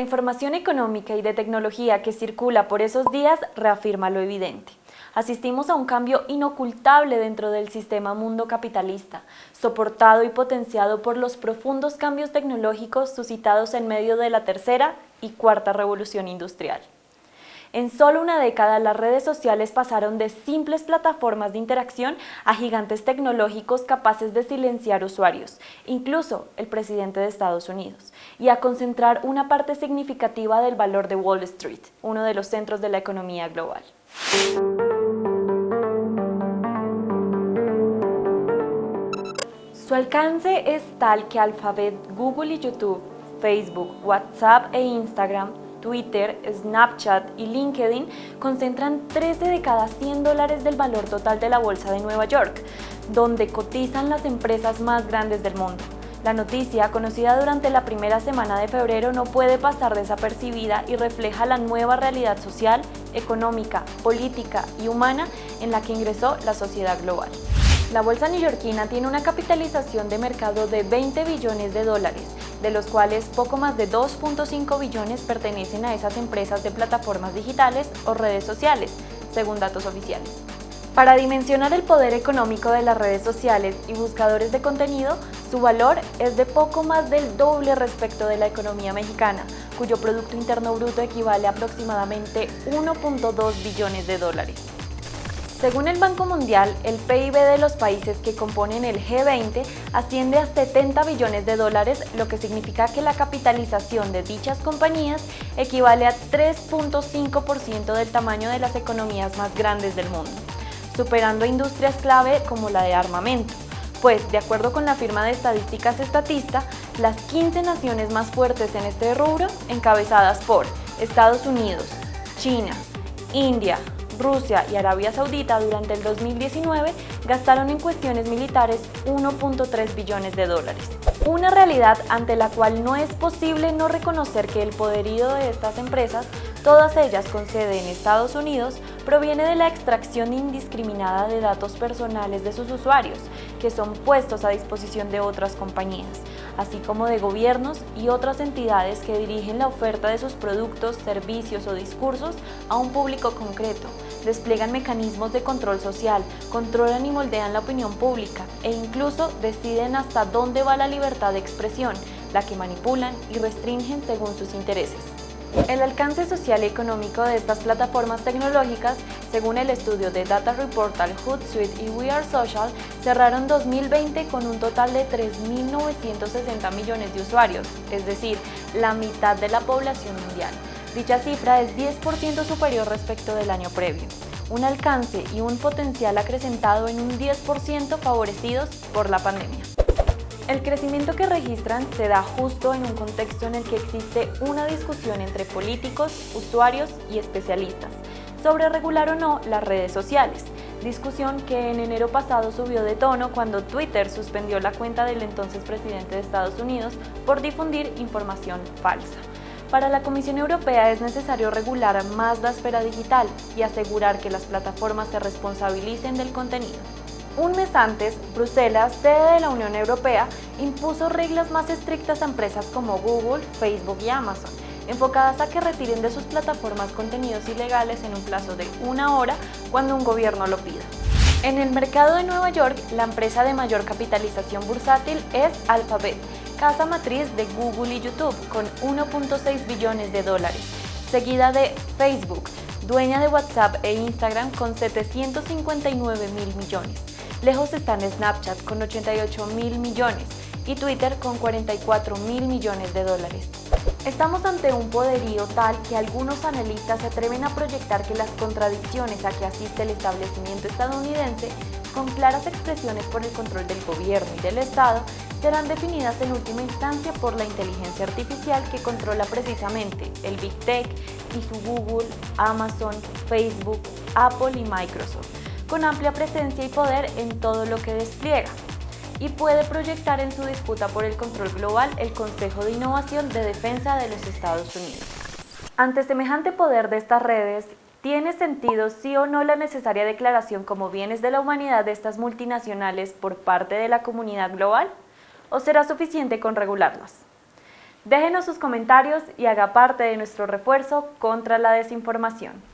información económica y de tecnología que circula por esos días reafirma lo evidente. Asistimos a un cambio inocultable dentro del sistema mundo capitalista, soportado y potenciado por los profundos cambios tecnológicos suscitados en medio de la tercera y cuarta revolución industrial. En solo una década, las redes sociales pasaron de simples plataformas de interacción a gigantes tecnológicos capaces de silenciar usuarios, incluso el presidente de Estados Unidos, y a concentrar una parte significativa del valor de Wall Street, uno de los centros de la economía global. Su alcance es tal que Alphabet, Google y YouTube, Facebook, WhatsApp e Instagram Twitter, Snapchat y LinkedIn concentran 13 de cada 100 dólares del valor total de la Bolsa de Nueva York, donde cotizan las empresas más grandes del mundo. La noticia, conocida durante la primera semana de febrero, no puede pasar desapercibida y refleja la nueva realidad social, económica, política y humana en la que ingresó la sociedad global. La bolsa neoyorquina tiene una capitalización de mercado de 20 billones de dólares, de los cuales poco más de 2.5 billones pertenecen a esas empresas de plataformas digitales o redes sociales, según datos oficiales. Para dimensionar el poder económico de las redes sociales y buscadores de contenido, su valor es de poco más del doble respecto de la economía mexicana, cuyo Producto Interno Bruto equivale a aproximadamente 1.2 billones de dólares. Según el Banco Mundial, el PIB de los países que componen el G20 asciende a 70 billones de dólares, lo que significa que la capitalización de dichas compañías equivale a 3.5% del tamaño de las economías más grandes del mundo, superando industrias clave como la de armamento. Pues, de acuerdo con la firma de estadísticas Estatista, las 15 naciones más fuertes en este rubro, encabezadas por Estados Unidos, China, India, Rusia y Arabia Saudita durante el 2019 gastaron en cuestiones militares 1.3 billones de dólares. Una realidad ante la cual no es posible no reconocer que el poderío de estas empresas, todas ellas con sede en Estados Unidos, proviene de la extracción indiscriminada de datos personales de sus usuarios, que son puestos a disposición de otras compañías, así como de gobiernos y otras entidades que dirigen la oferta de sus productos, servicios o discursos a un público concreto, despliegan mecanismos de control social, controlan y moldean la opinión pública e incluso deciden hasta dónde va la libertad de expresión, la que manipulan y restringen según sus intereses. El alcance social y económico de estas plataformas tecnológicas, según el estudio de Data Reportal, Hootsuite y We Are Social, cerraron 2020 con un total de 3.960 millones de usuarios, es decir, la mitad de la población mundial. Dicha cifra es 10% superior respecto del año previo, un alcance y un potencial acrecentado en un 10% favorecidos por la pandemia. El crecimiento que registran se da justo en un contexto en el que existe una discusión entre políticos, usuarios y especialistas sobre regular o no las redes sociales, discusión que en enero pasado subió de tono cuando Twitter suspendió la cuenta del entonces presidente de Estados Unidos por difundir información falsa. Para la Comisión Europea es necesario regular más la esfera digital y asegurar que las plataformas se responsabilicen del contenido. Un mes antes, Bruselas, sede de la Unión Europea, impuso reglas más estrictas a empresas como Google, Facebook y Amazon, enfocadas a que retiren de sus plataformas contenidos ilegales en un plazo de una hora cuando un gobierno lo pida. En el mercado de Nueva York, la empresa de mayor capitalización bursátil es Alphabet, casa matriz de Google y YouTube, con 1.6 billones de dólares, seguida de Facebook, dueña de WhatsApp e Instagram con 759 mil millones. Lejos están Snapchat con 88 mil millones y Twitter con 44 mil millones de dólares. Estamos ante un poderío tal que algunos analistas se atreven a proyectar que las contradicciones a que asiste el establecimiento estadounidense, con claras expresiones por el control del gobierno y del Estado, serán definidas en última instancia por la inteligencia artificial que controla precisamente el Big Tech y su Google, Amazon, Facebook, Apple y Microsoft, con amplia presencia y poder en todo lo que despliega y puede proyectar en su disputa por el control global el Consejo de Innovación de Defensa de los Estados Unidos. Ante semejante poder de estas redes, ¿tiene sentido sí o no la necesaria declaración como bienes de la humanidad de estas multinacionales por parte de la comunidad global? ¿O será suficiente con regularlas? Déjenos sus comentarios y haga parte de nuestro refuerzo contra la desinformación.